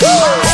Woo!